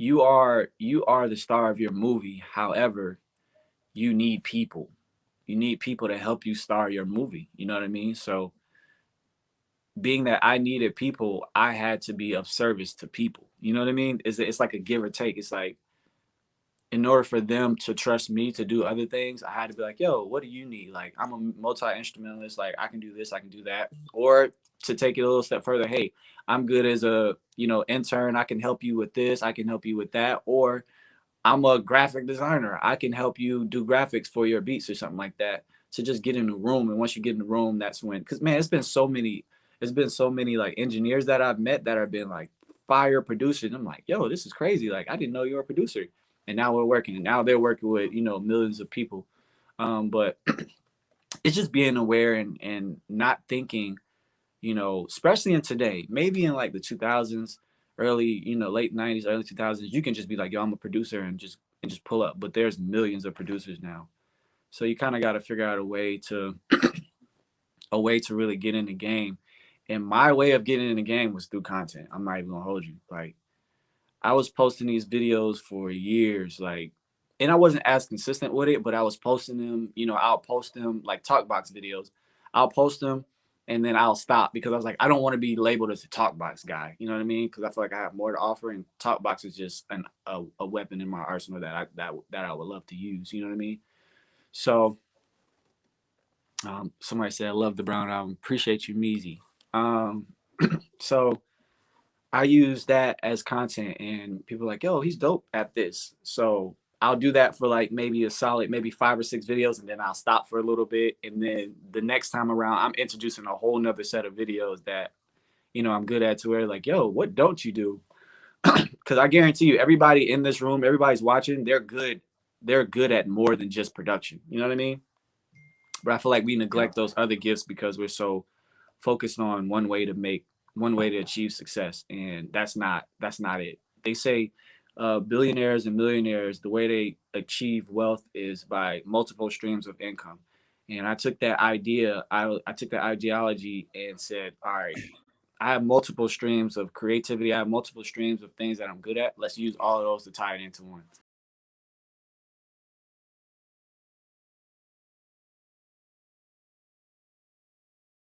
you are you are the star of your movie. However, you need people. You need people to help you star your movie. You know what I mean? So being that I needed people, I had to be of service to people. You know what I mean? It's it's like a give or take. It's like in order for them to trust me to do other things, I had to be like, yo, what do you need? Like, I'm a multi instrumentalist. Like, I can do this, I can do that. Or to take it a little step further, hey, I'm good as a you know intern. I can help you with this. I can help you with that. Or I'm a graphic designer. I can help you do graphics for your beats or something like that. To just get in the room, and once you get in the room, that's when. Because man, it's been so many. It's been so many like engineers that I've met that have been like fire producers. I'm like, yo, this is crazy. Like, I didn't know you were a producer and now we're working and now they're working with you know millions of people. Um, but it's just being aware and and not thinking you know especially in today maybe in like the 2000s early you know late 90s early 2000s you can just be like yo i'm a producer and just and just pull up. But there's millions of producers now. So you kind of got to figure out a way to a way to really get in the game. And my way of getting in the game was through content. I'm not even gonna hold you. Like I was posting these videos for years, like, and I wasn't as consistent with it, but I was posting them. You know, I'll post them like talk box videos. I'll post them and then I'll stop because I was like, I don't want to be labeled as a talk box guy. You know what I mean? Because I feel like I have more to offer, and talk box is just an, a, a weapon in my arsenal that I that that I would love to use. You know what I mean? So, um, somebody said, "I love the Brown album. Appreciate you, Meezy." Um, so I use that as content and people are like, yo, he's dope at this. So I'll do that for like maybe a solid, maybe five or six videos, and then I'll stop for a little bit. And then the next time around, I'm introducing a whole nother set of videos that, you know, I'm good at to where like, yo, what don't you do? Cause I guarantee you, everybody in this room, everybody's watching, they're good. They're good at more than just production. You know what I mean? But I feel like we neglect those other gifts because we're so focused on one way to make one way to achieve success, and that's not that's not it. They say uh, billionaires and millionaires, the way they achieve wealth is by multiple streams of income. And I took that idea, I, I took that ideology and said, all right, I have multiple streams of creativity. I have multiple streams of things that I'm good at. Let's use all of those to tie it into one.